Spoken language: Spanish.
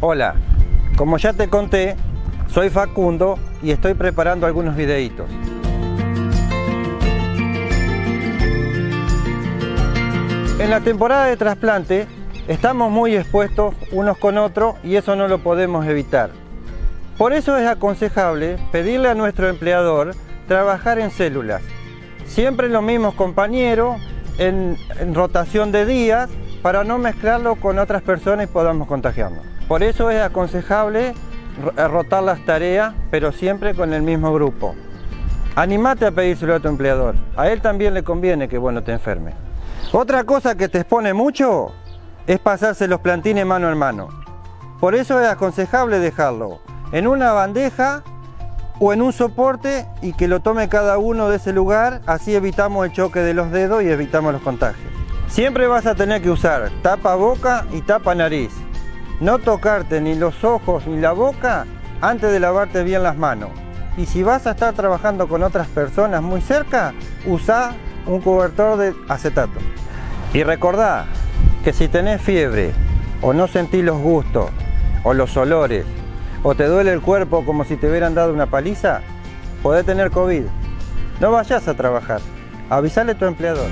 Hola, como ya te conté, soy Facundo y estoy preparando algunos videitos. En la temporada de trasplante estamos muy expuestos unos con otros y eso no lo podemos evitar. Por eso es aconsejable pedirle a nuestro empleador trabajar en células. Siempre los mismos compañeros, en, en rotación de días, para no mezclarlo con otras personas y podamos contagiarnos. Por eso es aconsejable eh, rotar las tareas, pero siempre con el mismo grupo. Animate a pedírselo a tu empleador. A él también le conviene que bueno te enferme. Otra cosa que te expone mucho es pasarse los plantines mano en mano. Por eso es aconsejable dejarlo en una bandeja o en un soporte y que lo tome cada uno de ese lugar, así evitamos el choque de los dedos y evitamos los contagios. Siempre vas a tener que usar tapa boca y tapa nariz. No tocarte ni los ojos ni la boca antes de lavarte bien las manos. Y si vas a estar trabajando con otras personas muy cerca, usa un cobertor de acetato. Y recordá que si tenés fiebre o no sentís los gustos o los olores o te duele el cuerpo como si te hubieran dado una paliza, podés tener COVID. No vayas a trabajar. Avisale a tu empleador.